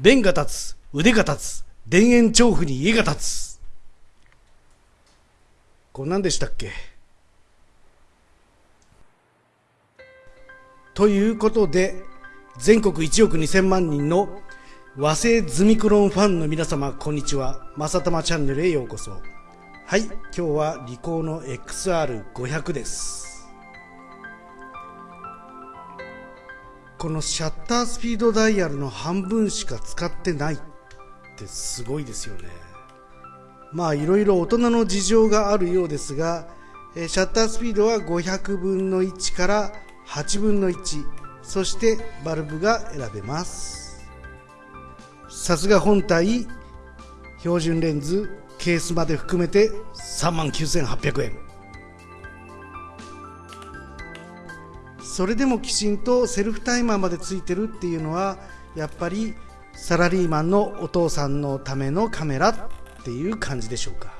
弁が立つ、腕が立つ、田園調布に家が立つ。こんなんでしたっけ？ということで、全国1億2000万人の和製ズミクロンファンの皆様、こんにちは。まさたまチャンネルへようこそ。はい、今日はリコーの XR500 です。このシャッタースピードダイヤルの半分しか使ってないってすごいですよね。まあいろいろ大人の事情があるようですが、シャッタースピードは500分の1から8分の1、そしてバルブが選べます。さすが本体標準レンズケースまで含めて3万9800円それでもきちんとセルフタイマーまでついてるっていうのはやっぱりサラリーマンのお父さんのためのカメラっていう感じでしょうか。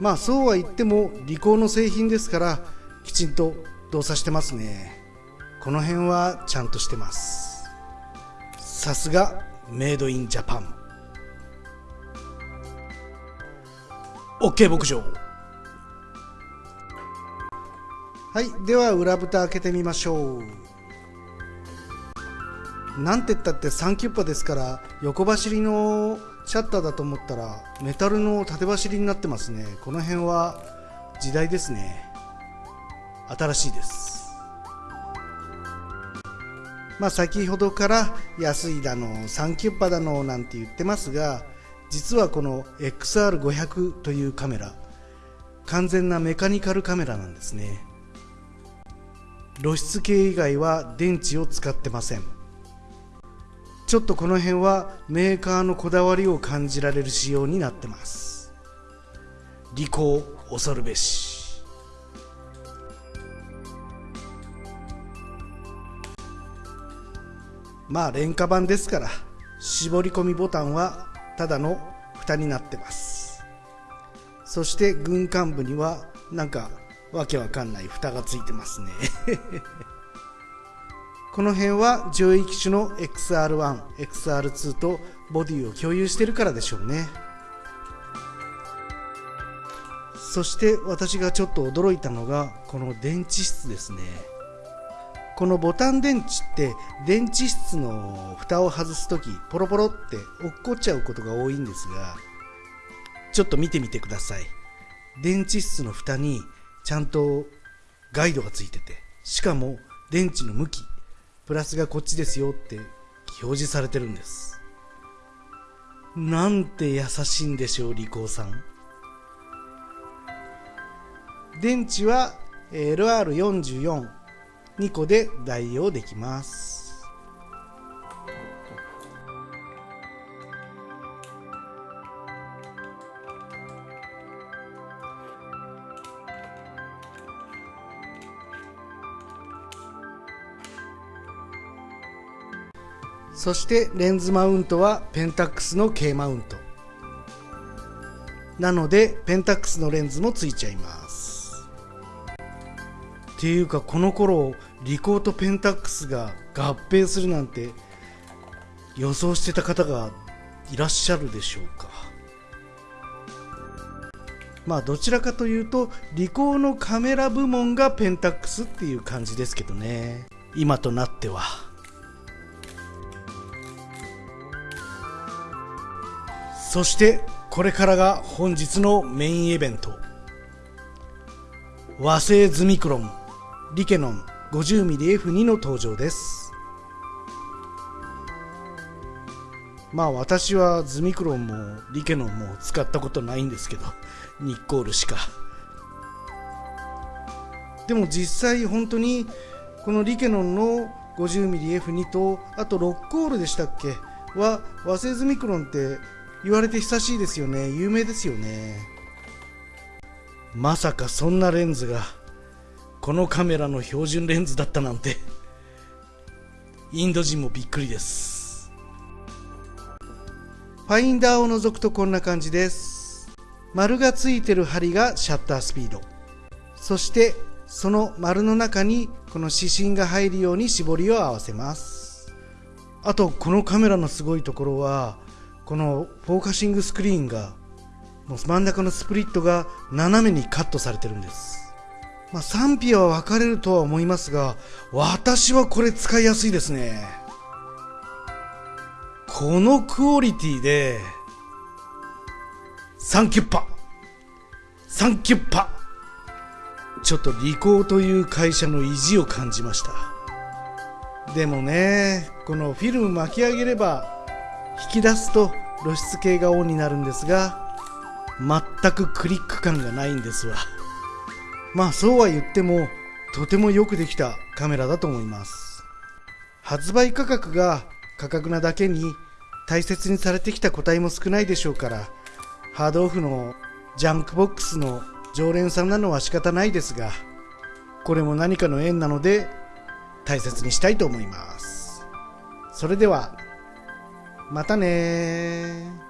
まあそうは言ってもリコーの製品ですからきちんと動作してますね。この辺はちゃんとしてます。さすがメイドインジャパン。OK 牧場。はいでは裏蓋開けてみましょう。なんて言ったって3キュッパですから横走りのシャッターだと思ったらメタルの縦走りになってますね。この辺は時代ですね。新しいです。まあ、先ほどから安いだのサンキュッパだのなんて言ってますが実はこの XR500 というカメラ完全なメカニカルカメラなんですね。露出系以外は電池を使ってません。ちょっとこの辺はメーカーのこだわりを感じられる仕様になってます。利口恐るべし。まあ廉価版ですから絞り込みボタンはただの蓋になってます。そして軍艦部にはなんかわけわかんない蓋がついてますね。この辺は上位機種の XR1、XR2 とボディを共有してるからでしょうね。そして私がちょっと驚いたのがこの電池室ですね。このボタン電池って電池室の蓋を外す時ポロポロって落っこっちゃうことが多いんですがちょっと見てみてください。電池室の蓋にちゃんとガイドがついててしかも電池の向きプラスがこっちですよって表示されてるんです。なんて優しいんでしょうリコーさん。電池は LR44 2個で代用できます。そしてレンズマウントはペンタックスの K マウント。なのでペンタックスのレンズもついちゃいます。っていうかこの頃リコーとペンタックスが合併するなんて予想してた方がいらっしゃるでしょうか。まあどちらかというとリコーのカメラ部門がペンタックスっていう感じですけどね。今となっては。そしてこれからが本日のメインイベント。和製ズミクロンリケノン 50mmF2 の登場です。まあ私はズミクロンもリケノンも使ったことないんですけどニッコールしか。でも実際本当にこのリケノンの 50mmF2 とあとロッコールでしたっけ？は和製ズミクロンって言われて久しいですよね。有名ですよね。まさかそんなレンズがこのカメラの標準レンズだったなんて。インド人もびっくりです。ファインダーを除くとこんな感じです。丸がついてる針がシャッタースピード。そしてその丸の中にこの指針が入るように絞りを合わせます。あとこのカメラのすごいところはこのフォーカシングスクリーンがもう真ん中のスプリットが斜めにカットされてるんです。まあ、賛否は分かれるとは思いますが私はこれ使いやすいですね。このクオリティでサンキュッパ。サンキュッパ。ちょっとリコーという会社の意地を感じました。でもねこのフィルム巻き上げれば引き出すと露出系がオンになるんですが全くクリック感がないんですわ。まあそうは言ってもとてもよくできたカメラだと思います。発売価格が価格なだけに大切にされてきた個体も少ないでしょうからハードオフのジャンクボックスの常連さんなのは仕方ないですがこれも何かの縁なので大切にしたいと思います。それではまたね